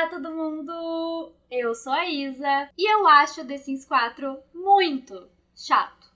Olá, todo mundo! Eu sou a Isa e eu acho The Sims 4 muito chato.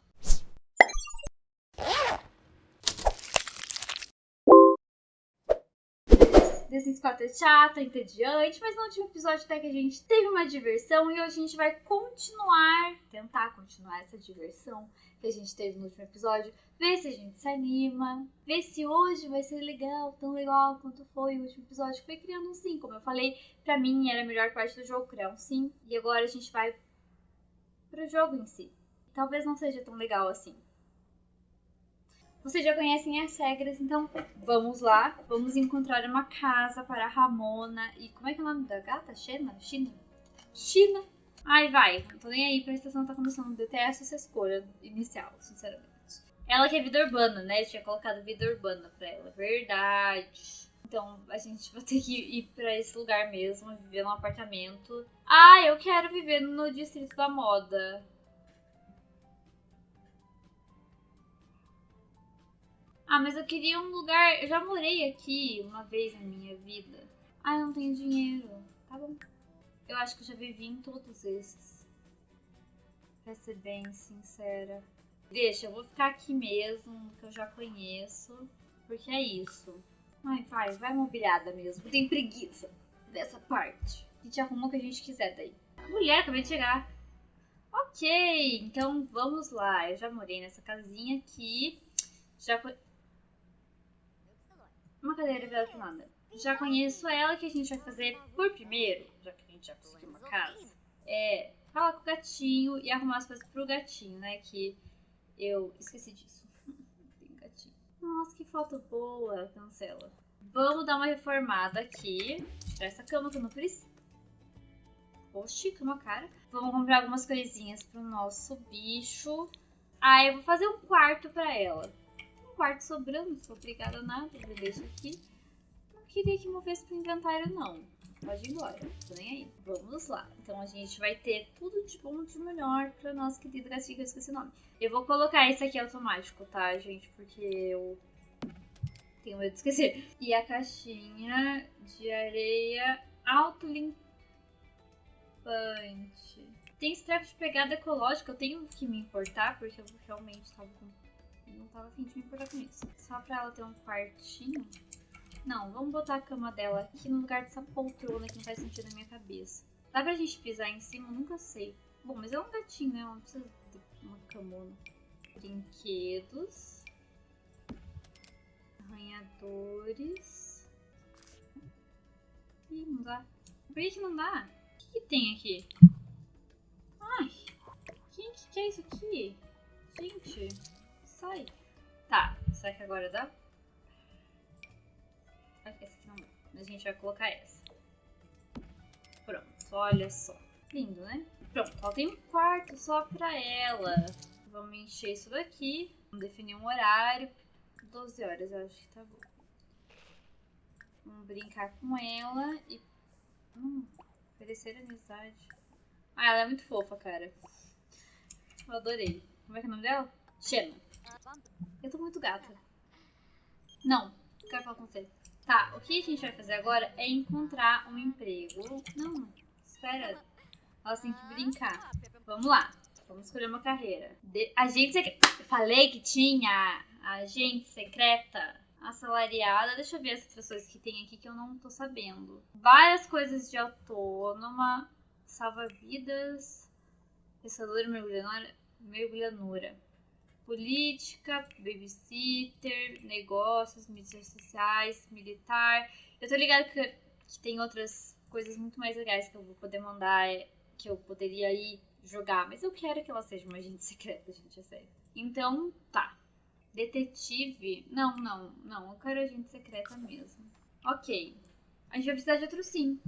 Sims 4 é chato, é entediante, mas no último episódio até que a gente teve uma diversão e hoje a gente vai continuar, tentar continuar essa diversão que a gente teve no último episódio, ver se a gente se anima, ver se hoje vai ser legal, tão legal quanto foi o último episódio que foi criando um sim. Como eu falei, pra mim era a melhor parte do jogo criar um sim, e agora a gente vai pro jogo em si. Talvez não seja tão legal assim. Vocês já conhecem as regras, então vamos lá. Vamos encontrar uma casa para Ramona e... Como é que é o nome da gata? Xena? China? China? Ai, vai. Não tô nem aí pra estação tá começando. Detesto essa escolha inicial, sinceramente. Ela que é vida urbana, né? Eu tinha colocado vida urbana pra ela. Verdade. Então a gente vai ter que ir pra esse lugar mesmo, viver num apartamento. Ah, eu quero viver no distrito da moda. Ah, mas eu queria um lugar. Eu já morei aqui uma vez na minha vida. Ah, eu não tenho dinheiro. Tá bom. Eu acho que eu já vivi em todos esses. Pra ser bem sincera. Deixa, eu vou ficar aqui mesmo, que eu já conheço. Porque é isso. Ai, vai, vai mobiliada mesmo. Tenho preguiça dessa parte. A gente arruma o que a gente quiser daí. Mulher, acabei de chegar. Ok, então vamos lá. Eu já morei nessa casinha aqui. Já uma cadeira virada pro nada. Já conheço ela, que a gente vai fazer por primeiro, já que a gente já conseguiu uma casa, é falar com o gatinho e arrumar as coisas pro gatinho, né? Que eu esqueci disso. Tem gatinho. Nossa, que foto boa, cancela. Vamos dar uma reformada aqui. Tirar essa cama que eu não preciso. Oxi, cama cara. Vamos comprar algumas coisinhas pro nosso bicho. Ah, eu vou fazer um quarto pra ela quarto sobrando, não sou obrigada a nada, eu deixo aqui. Não queria que movesse pro inventário, não. Pode ir embora, tô nem aí. Vamos lá. Então a gente vai ter tudo de bom de melhor pra nossa querida que eu esqueci o nome. Eu vou colocar esse aqui automático, tá, gente? Porque eu tenho medo de esquecer. E a caixinha de areia autolimpante. Tem treco de pegada ecológica, eu tenho que me importar, porque eu realmente tava com não tava afim de me importar com isso. Só pra ela ter um quartinho. Não, vamos botar a cama dela aqui no lugar dessa poltrona que não faz sentido na minha cabeça. Dá pra gente pisar em cima? Nunca sei. Bom, mas é um gatinho, né? Não precisa de uma camona. Brinquedos. Arranhadores. Ih, não dá. Por que, que não dá? O que, que tem aqui? Ai, quem que, que é isso aqui? Gente Tá, será que agora dá? Essa aqui não dá. Mas a gente vai colocar essa. Pronto, olha só. Lindo, né? Pronto, ela tem um quarto só pra ela. Vamos encher isso daqui. Vamos definir um horário. 12 horas, eu acho que tá bom. Vamos brincar com ela e... Hum, oferecer amizade. Ah, ela é muito fofa, cara. Eu adorei. Como é que é o nome dela? Xena. Eu tô muito gata. Não, quero falar com você. Tá, o que a gente vai fazer agora é encontrar um emprego. Não, espera. Elas têm que brincar. Vamos lá. Vamos escolher uma carreira. De... Agente secreta. Falei que tinha agente secreta assalariada. Deixa eu ver as pessoas que tem aqui que eu não tô sabendo. Várias coisas de autônoma. Salva-vidas. Pensadora mergulhadora. Mergulhadora política, babysitter, negócios, mídias sociais, militar. Eu tô ligada que, que tem outras coisas muito mais legais que eu vou poder mandar, é, que eu poderia ir jogar, mas eu quero que ela seja uma agente secreta, gente, é sério. Então, tá. Detetive. Não, não, não. Eu quero agente secreta mesmo. Ok. A gente vai precisar de outro sim.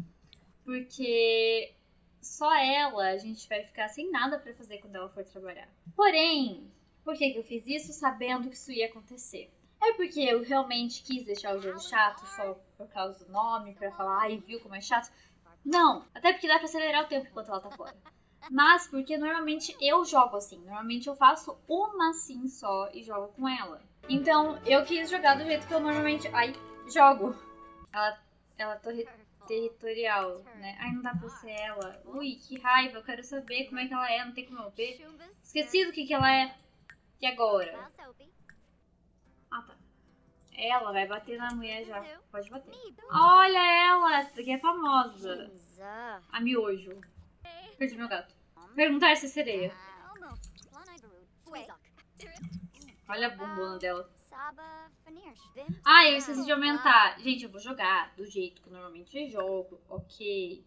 Porque só ela a gente vai ficar sem nada para fazer quando ela for trabalhar. Porém, por que, que eu fiz isso sabendo que isso ia acontecer? É porque eu realmente quis deixar o jogo chato só por causa do nome, pra falar, ai, viu como é chato? Não, até porque dá pra acelerar o tempo enquanto ela tá fora. Mas porque normalmente eu jogo assim, normalmente eu faço uma sim só e jogo com ela. Então eu quis jogar do jeito que eu normalmente, ai, jogo. Ela, ela torre... territorial, né? Ai, não dá pra ser ela. Ui, que raiva, eu quero saber como é que ela é, não tem como eu ver. Esqueci do que que ela é. E agora? Ah, tá. Ela vai bater na mulher já. Pode bater. Olha ela, essa aqui é famosa. A miojo. Perdi meu gato. Perguntar se é sereia. Olha a bumbona dela. Ah, eu esqueci de aumentar. Gente, eu vou jogar do jeito que eu normalmente jogo. Ok.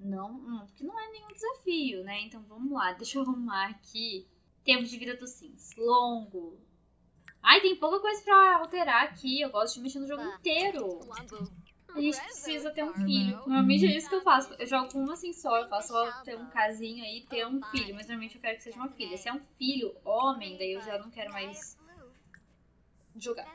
Não, não, porque não é nenhum desafio, né? Então vamos lá. Deixa eu arrumar aqui. Tempo de vida dos sims. Longo. Ai, tem pouca coisa pra alterar aqui. Eu gosto de mexer no jogo inteiro. A gente precisa ter um filho. Normalmente é isso que eu faço. Eu jogo com uma assim só. Eu faço só ter um casinho aí ter um filho. Mas normalmente eu quero que seja uma filha. Se é um filho homem, daí eu já não quero mais jogar.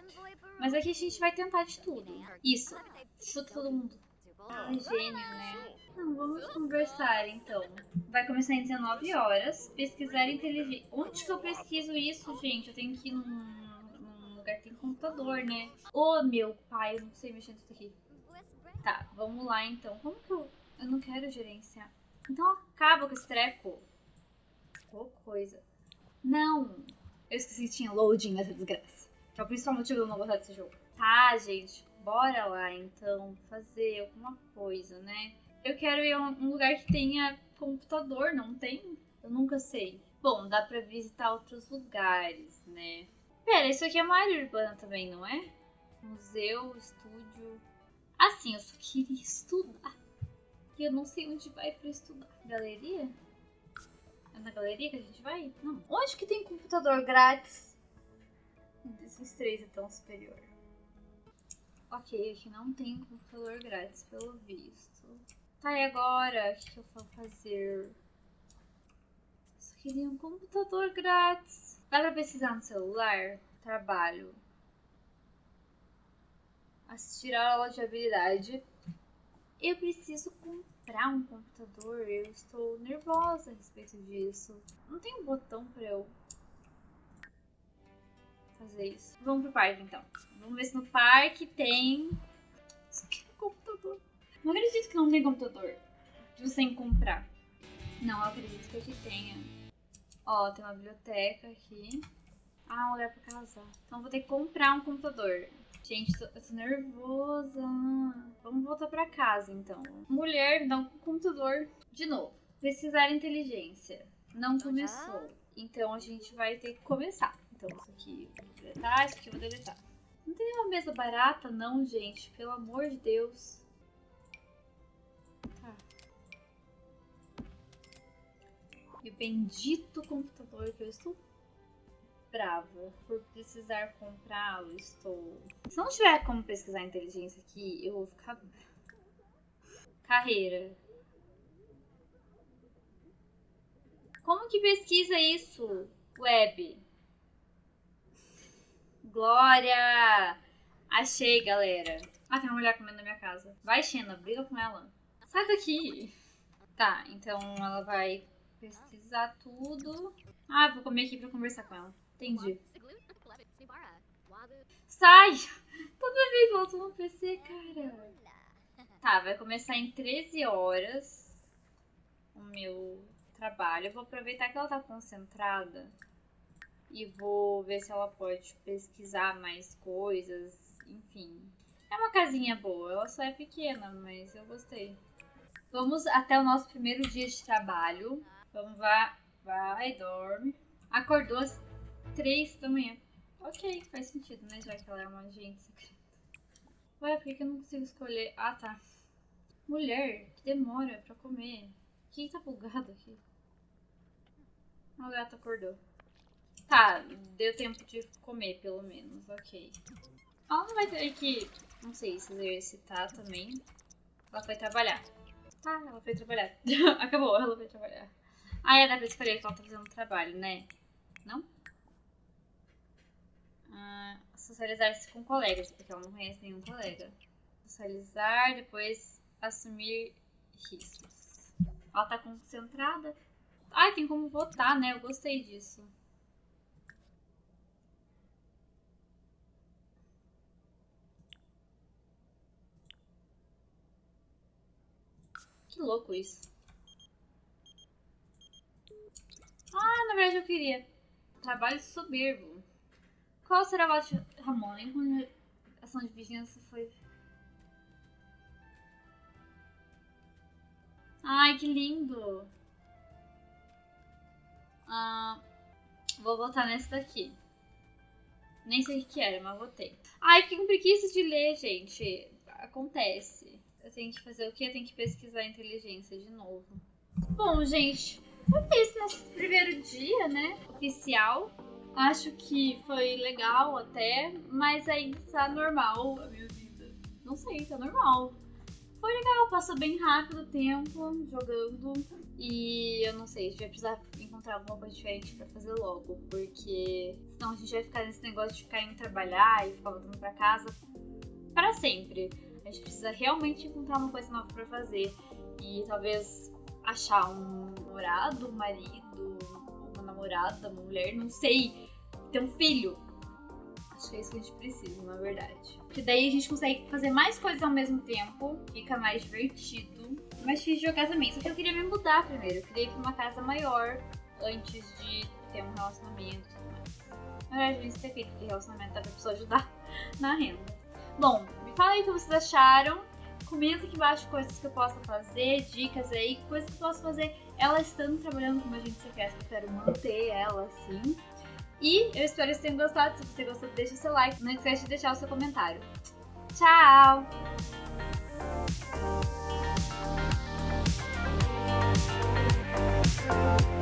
Mas aqui a gente vai tentar de tudo. Isso. Chuta todo mundo. Ah, gênio, né? Não, vamos conversar então. Vai começar em 19 horas. Pesquisar inteligência. Onde que eu pesquiso isso, gente? Eu tenho que ir num, num lugar que tem computador, né? Ô, oh, meu pai, eu não sei mexer nisso aqui. Tá, vamos lá então. Como que eu... Eu não quero gerenciar. Então acaba com esse treco. Qual coisa. Não. Eu esqueci que tinha loading nessa desgraça. Que é o principal motivo de eu não gostar desse jogo. Tá, gente. Bora lá, então, fazer alguma coisa, né? Eu quero ir a um lugar que tenha computador, não tem? Eu nunca sei. Bom, dá pra visitar outros lugares, né? Pera, isso aqui é uma área urbana também, não é? Museu, estúdio... Assim, eu só queria estudar. E eu não sei onde vai pra estudar. Galeria? É na galeria que a gente vai? Não. Onde que tem computador grátis? Desses três é tão superior. Ok, aqui não tem computador grátis, pelo visto. Tá, e agora? O que eu vou fazer? Só queria um computador grátis. Dá pra pesquisar no celular? Trabalho assistir a aula de habilidade. Eu preciso comprar um computador, eu estou nervosa a respeito disso. Não tem um botão para eu fazer isso. Vamos pro parque então. Vamos ver se no parque tem. Isso aqui é um computador. Não acredito que não tem computador. Sem comprar. Não, eu acredito que aqui tenha. Ó, tem uma biblioteca aqui. Ah, um lugar pra casar. Então vou ter que comprar um computador. Gente, tô, eu tô nervosa. Vamos voltar pra casa, então. Mulher, dá um computador. De novo. Pesquisar inteligência. Não começou. Então a gente vai ter que começar. Então isso aqui eu vou deletar, isso aqui eu vou deletar. Não tem uma mesa barata, não, gente. Pelo amor de Deus. Tá. E o bendito computador que eu estou brava por precisar comprá-lo. Estou. Se não tiver como pesquisar inteligência aqui, eu vou ficar. Carreira. Como que pesquisa isso? Web. Glória! Achei, galera. Ah, tem uma mulher comendo na minha casa. Vai, Xena, briga com ela. Sai daqui. Tá, então ela vai pesquisar tudo. Ah, vou comer aqui pra conversar com ela. Entendi. Sai! Toda vez volta no PC, cara. Tá, vai começar em 13 horas o meu trabalho. Eu vou aproveitar que ela tá concentrada e vou ver se ela pode pesquisar mais coisas, enfim. É uma casinha boa, ela só é pequena, mas eu gostei. Vamos até o nosso primeiro dia de trabalho. Vamos lá, vai, dorme. Acordou às três da manhã. Ok, faz sentido, né? Já que ela é uma agente secreta. Ué, por que eu não consigo escolher? Ah, tá. Mulher, que demora pra comer. Que tá bugado aqui? O gato acordou. Tá, deu tempo de comer, pelo menos. Ok. Ela não vai ter que, não sei, se exercitar também. Ela foi trabalhar. Tá, ela foi trabalhar. Acabou, ela foi trabalhar. Ah, é, pra escolher que ela tá fazendo trabalho, né? Não? Uh, socializar-se com colegas, porque ela não conhece nenhum colega. Socializar, depois assumir riscos. Ela tá concentrada. Ah, tem como votar, né? Eu gostei disso. Que louco isso. Ah, na verdade eu queria. Trabalho soberbo. Qual será o de Ramon? Em ação de vizinhança foi. Ai, que lindo! Ah, vou votar nesse daqui. Nem sei o que era, mas votei. Ai, fiquei com preguiça de ler, gente. Acontece. Tenho que fazer o quê? Tenho que pesquisar inteligência de novo. Bom, gente, foi isso nesse primeiro dia, né? Oficial. Acho que foi legal até, mas ainda tá normal a minha vida. Não sei, tá normal. Foi legal, passou bem rápido o tempo jogando. E eu não sei, a gente vai precisar encontrar alguma coisa diferente pra fazer logo. Porque senão a gente vai ficar nesse negócio de ficar indo trabalhar e ficar voltando pra casa para sempre. A gente precisa realmente encontrar uma coisa nova pra fazer. E talvez achar um namorado, um marido, uma namorada, uma mulher, não sei. Ter um filho. Acho que é isso que a gente precisa, na verdade. Porque daí a gente consegue fazer mais coisas ao mesmo tempo, fica mais divertido. Difícil de jogar também. Só que eu queria me mudar primeiro. Eu queria ir pra uma casa maior antes de ter um relacionamento mais. Na verdade, eu ter feito, relacionamento dá pra pessoa ajudar na renda. Bom, fala aí o que vocês acharam. Comenta aqui embaixo coisas que eu possa fazer, dicas aí, coisas que eu posso fazer ela estando trabalhando como agente secreto. Eu quero manter ela assim. E eu espero que vocês tenham gostado. Se você gostou, deixa seu like. Não esquece de deixar o seu comentário. Tchau! Thank